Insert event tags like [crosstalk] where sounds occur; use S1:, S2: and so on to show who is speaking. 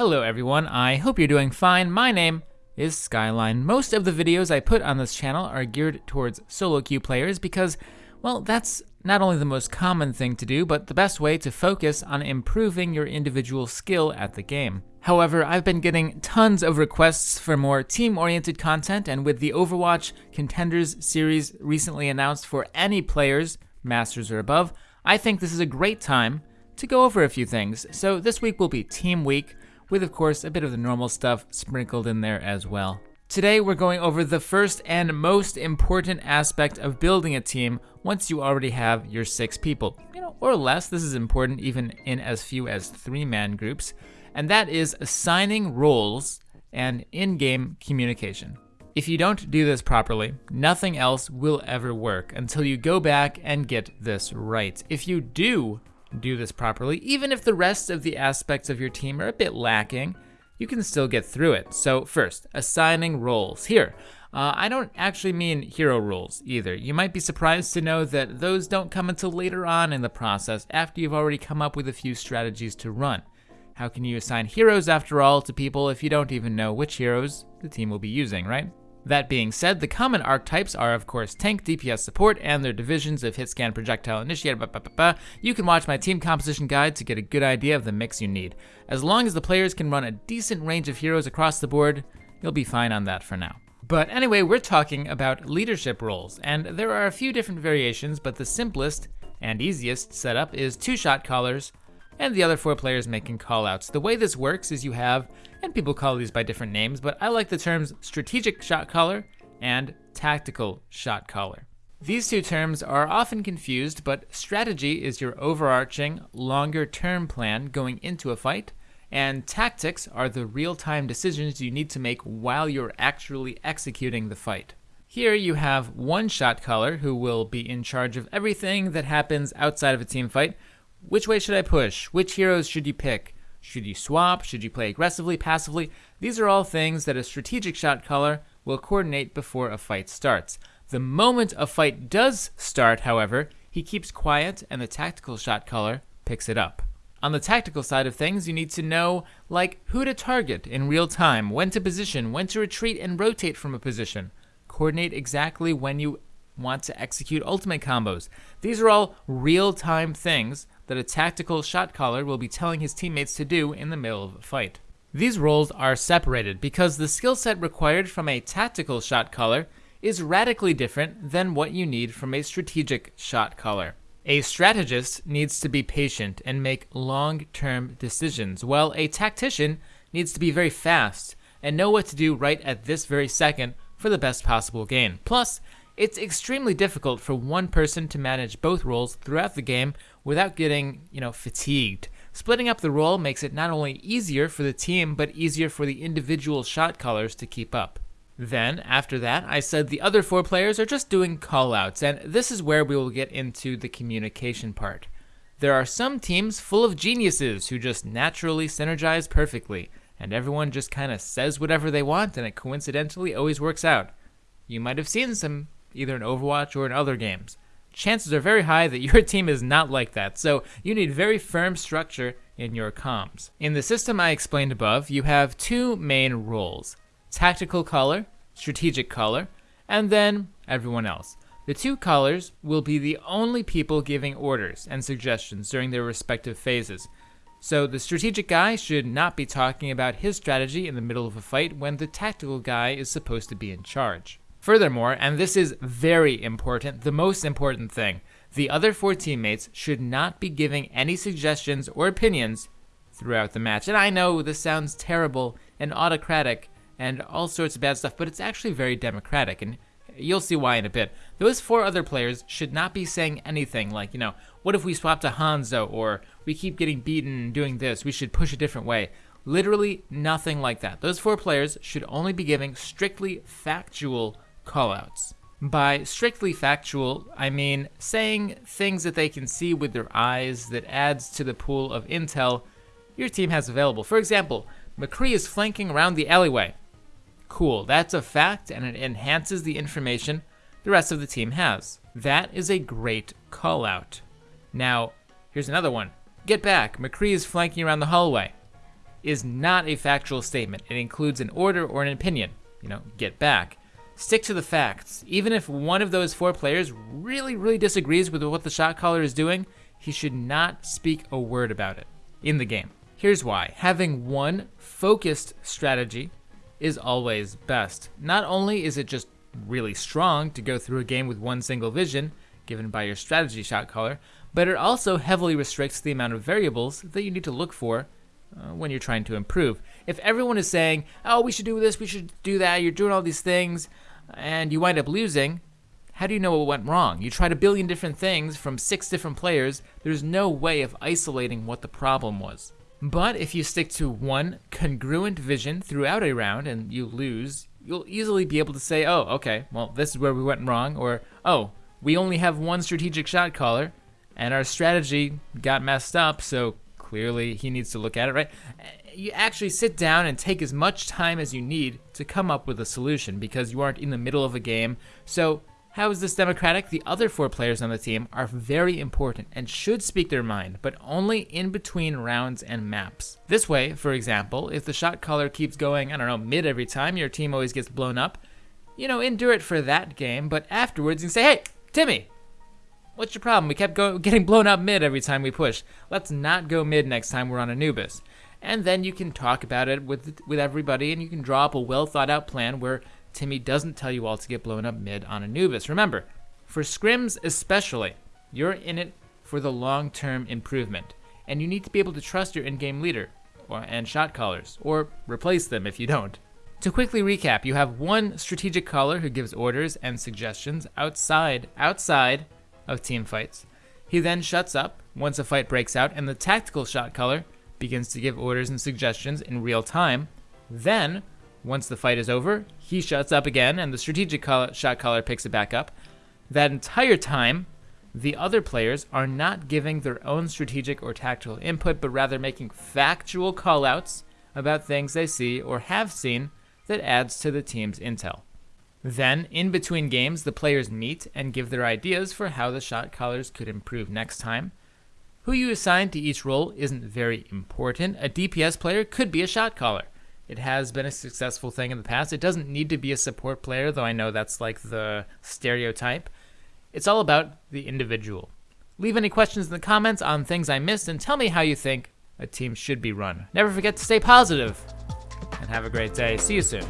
S1: Hello everyone, I hope you're doing fine. My name is Skyline. Most of the videos I put on this channel are geared towards solo queue players because, well, that's not only the most common thing to do, but the best way to focus on improving your individual skill at the game. However, I've been getting tons of requests for more team-oriented content, and with the Overwatch Contenders series recently announced for any players, Masters or above, I think this is a great time to go over a few things. So this week will be Team Week, with of course a bit of the normal stuff sprinkled in there as well. Today we're going over the first and most important aspect of building a team once you already have your six people, you know, or less. This is important even in as few as three-man groups, and that is assigning roles and in-game communication. If you don't do this properly, nothing else will ever work until you go back and get this right. If you do do this properly, even if the rest of the aspects of your team are a bit lacking, you can still get through it. So first, assigning roles. Here, uh, I don't actually mean hero roles either. You might be surprised to know that those don't come until later on in the process, after you've already come up with a few strategies to run. How can you assign heroes, after all, to people if you don't even know which heroes the team will be using, right? That being said, the common archetypes are of course tank, DPS support, and their divisions of hit scan, projectile, initiator, blah, blah, blah, You can watch my team composition guide to get a good idea of the mix you need. As long as the players can run a decent range of heroes across the board, you'll be fine on that for now. But anyway, we're talking about leadership roles, and there are a few different variations, but the simplest and easiest setup is two shot callers, and the other four players making callouts. The way this works is you have, and people call these by different names, but I like the terms strategic shot caller and tactical shot caller. These two terms are often confused, but strategy is your overarching, longer term plan going into a fight, and tactics are the real time decisions you need to make while you're actually executing the fight. Here you have one shot caller who will be in charge of everything that happens outside of a team fight, which way should I push? Which heroes should you pick? Should you swap? Should you play aggressively, passively? These are all things that a strategic shot caller will coordinate before a fight starts. The moment a fight does start, however, he keeps quiet and the tactical shot caller picks it up. On the tactical side of things, you need to know, like, who to target in real time, when to position, when to retreat and rotate from a position. Coordinate exactly when you want to execute ultimate combos. These are all real-time things that a tactical shot caller will be telling his teammates to do in the middle of a fight. These roles are separated because the skill set required from a tactical shot caller is radically different than what you need from a strategic shot caller. A strategist needs to be patient and make long-term decisions, while a tactician needs to be very fast and know what to do right at this very second for the best possible gain. Plus, it's extremely difficult for one person to manage both roles throughout the game without getting, you know, fatigued. Splitting up the role makes it not only easier for the team, but easier for the individual shot callers to keep up. Then, after that, I said the other four players are just doing callouts, and this is where we will get into the communication part. There are some teams full of geniuses who just naturally synergize perfectly, and everyone just kind of says whatever they want, and it coincidentally always works out. You might have seen some either in Overwatch or in other games. Chances are very high that your [laughs] team is not like that, so you need very firm structure in your comms. In the system I explained above, you have two main roles, tactical caller, strategic caller, and then everyone else. The two callers will be the only people giving orders and suggestions during their respective phases. So the strategic guy should not be talking about his strategy in the middle of a fight when the tactical guy is supposed to be in charge. Furthermore, and this is very important, the most important thing, the other four teammates should not be giving any suggestions or opinions throughout the match. And I know this sounds terrible and autocratic and all sorts of bad stuff, but it's actually very democratic, and you'll see why in a bit. Those four other players should not be saying anything like, you know, what if we swap to Hanzo, or we keep getting beaten and doing this, we should push a different way. Literally nothing like that. Those four players should only be giving strictly factual callouts. By strictly factual, I mean saying things that they can see with their eyes that adds to the pool of intel your team has available. For example, McCree is flanking around the alleyway. Cool, that's a fact and it enhances the information the rest of the team has. That is a great call out. Now, here's another one. Get back, McCree is flanking around the hallway. is not a factual statement. It includes an order or an opinion. You know, get back. Stick to the facts. Even if one of those four players really, really disagrees with what the shot caller is doing, he should not speak a word about it in the game. Here's why. Having one focused strategy is always best. Not only is it just really strong to go through a game with one single vision, given by your strategy shot caller, but it also heavily restricts the amount of variables that you need to look for uh, when you're trying to improve. If everyone is saying, oh, we should do this, we should do that, you're doing all these things, and you wind up losing, how do you know what went wrong? You tried a billion different things from six different players, there's no way of isolating what the problem was. But if you stick to one congruent vision throughout a round and you lose, you'll easily be able to say, oh, okay, well, this is where we went wrong, or, oh, we only have one strategic shot caller, and our strategy got messed up, so clearly he needs to look at it, right? You actually sit down and take as much time as you need to come up with a solution because you aren't in the middle of a game. So how is this democratic? The other four players on the team are very important and should speak their mind, but only in between rounds and maps. This way, for example, if the shot caller keeps going, I don't know, mid every time, your team always gets blown up, you know, endure it for that game, but afterwards you say, hey, Timmy, what's your problem? We kept go getting blown up mid every time we pushed. Let's not go mid next time we're on Anubis. And then you can talk about it with with everybody and you can draw up a well thought out plan where Timmy doesn't tell you all to get blown up mid on Anubis. Remember, for scrims especially, you're in it for the long-term improvement, and you need to be able to trust your in-game leader or, and shot callers, or replace them if you don't. To quickly recap, you have one strategic caller who gives orders and suggestions outside outside of team fights. He then shuts up once a fight breaks out, and the tactical shot caller begins to give orders and suggestions in real time. Then once the fight is over, he shuts up again, and the strategic call- shot caller picks it back up. That entire time, the other players are not giving their own strategic or tactical input, but rather making factual callouts about things they see or have seen that adds to the team's intel. Then, in between games, the players meet and give their ideas for how the shot callers could improve next time. Who you assign to each role isn't very important. A DPS player could be a shot caller. It has been a successful thing in the past. It doesn't need to be a support player, though I know that's like the stereotype. It's all about the individual. Leave any questions in the comments on things I missed and tell me how you think a team should be run. Never forget to stay positive and have a great day. See you soon.